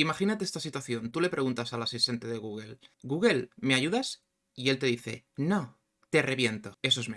Imagínate esta situación. Tú le preguntas al asistente de Google, Google, ¿me ayudas? Y él te dice, no, te reviento. Eso es Mega.